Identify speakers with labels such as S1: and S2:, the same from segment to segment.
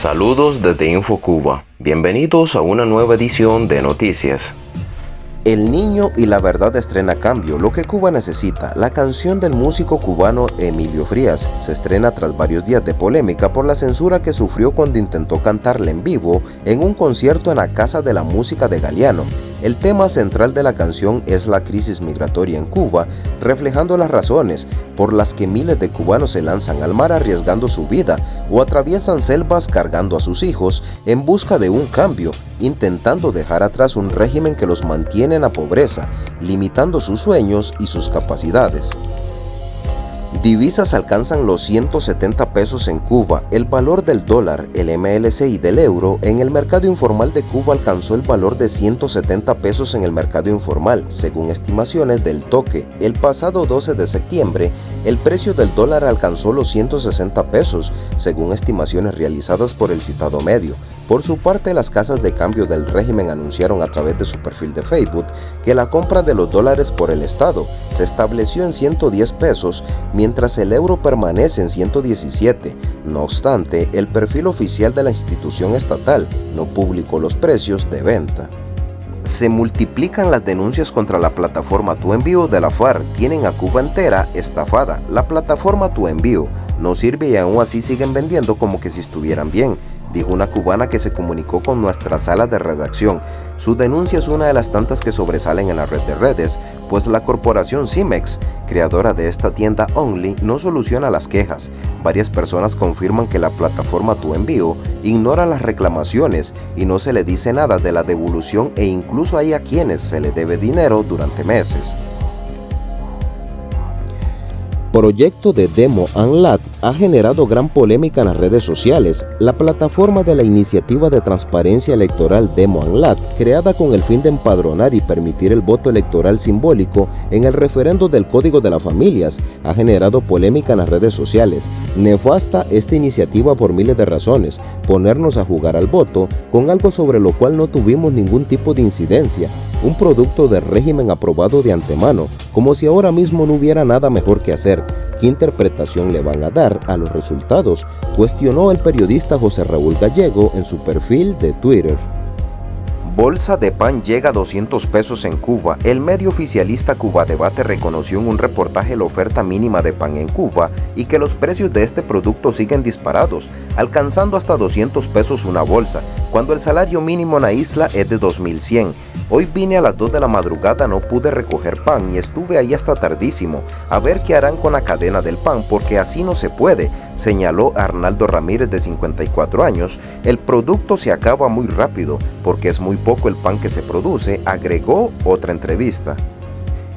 S1: Saludos desde InfoCuba. Bienvenidos a una nueva edición de Noticias.
S2: El niño y la verdad estrena Cambio, lo que Cuba necesita. La canción del músico cubano Emilio Frías se estrena tras varios días de polémica por la censura que sufrió cuando intentó cantarla en vivo en un concierto en la Casa de la Música de Galeano. El tema central de la canción es la crisis migratoria en Cuba, reflejando las razones por las que miles de cubanos se lanzan al mar arriesgando su vida o atraviesan selvas cargando a sus hijos en busca de un cambio, intentando dejar atrás un régimen que los mantiene en la pobreza, limitando sus sueños y sus capacidades. Divisas alcanzan los 170 pesos en Cuba. El valor del dólar, el MLC y del euro en el mercado informal de Cuba alcanzó el valor de 170 pesos en el mercado informal, según estimaciones del toque. El pasado 12 de septiembre, el precio del dólar alcanzó los 160 pesos, según estimaciones realizadas por el citado medio. Por su parte, las casas de cambio del régimen anunciaron a través de su perfil de Facebook que la compra de los dólares por el Estado se estableció en 110 pesos, mientras el euro permanece en 117. No obstante, el perfil oficial de la institución estatal no publicó los precios de venta. Se multiplican las denuncias contra la plataforma Tu Envío de la FARC. Tienen a Cuba entera estafada. La plataforma Tu Envío no sirve y aún así siguen vendiendo como que si estuvieran bien dijo una cubana que se comunicó con nuestra sala de redacción. Su denuncia es una de las tantas que sobresalen en la red de redes, pues la corporación Cimex, creadora de esta tienda Only, no soluciona las quejas. Varias personas confirman que la plataforma Tu Envío ignora las reclamaciones y no se le dice nada de la devolución e incluso hay a quienes se le debe dinero durante meses. Proyecto de Demo Unlat ha generado gran polémica en las redes sociales. La plataforma de la iniciativa de transparencia electoral Demo Unlat, creada con el fin de empadronar y permitir el voto electoral simbólico en el referendo del Código de las Familias, ha generado polémica en las redes sociales. Nefasta esta iniciativa por miles de razones, ponernos a jugar al voto con algo sobre lo cual no tuvimos ningún tipo de incidencia, un producto de régimen aprobado de antemano, como si ahora mismo no hubiera nada mejor que hacer. ¿Qué interpretación le van a dar a los resultados? Cuestionó el periodista José Raúl Gallego en su perfil de Twitter. Bolsa de pan llega a 200 pesos en Cuba. El medio oficialista Cuba Debate reconoció en un reportaje la oferta mínima de pan en Cuba y que los precios de este producto siguen disparados, alcanzando hasta 200 pesos una bolsa, cuando el salario mínimo en la isla es de 2100. Hoy vine a las 2 de la madrugada, no pude recoger pan y estuve ahí hasta tardísimo, a ver qué harán con la cadena del pan porque así no se puede, señaló Arnaldo Ramírez de 54 años. El producto se acaba muy rápido porque es muy poco el pan que se produce, agregó otra entrevista.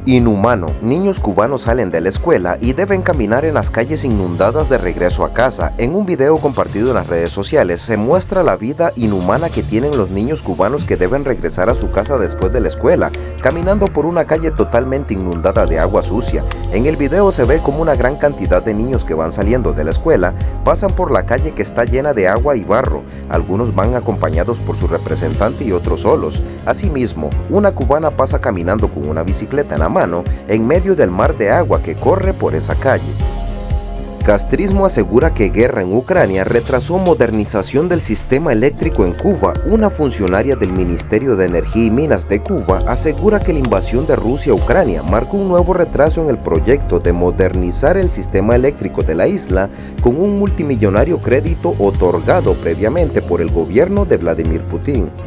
S2: Inhumano, niños cubanos salen de la escuela y deben caminar en las calles inundadas de regreso a casa. En un video compartido en las redes sociales se muestra la vida inhumana que tienen los niños cubanos que deben regresar a su casa después de la escuela, caminando por una calle totalmente inundada de agua sucia. En el video se ve como una gran cantidad de niños que van saliendo de la escuela pasan por la calle que está llena de agua y barro. Algunos van acompañados por su representante y otros solos. Asimismo, una cubana pasa caminando con una bicicleta en la en medio del mar de agua que corre por esa calle. Castrismo asegura que guerra en Ucrania retrasó modernización del sistema eléctrico en Cuba. Una funcionaria del Ministerio de Energía y Minas de Cuba asegura que la invasión de Rusia a Ucrania marcó un nuevo retraso en el proyecto de modernizar el sistema eléctrico de la isla con un multimillonario crédito otorgado previamente por el gobierno de Vladimir Putin.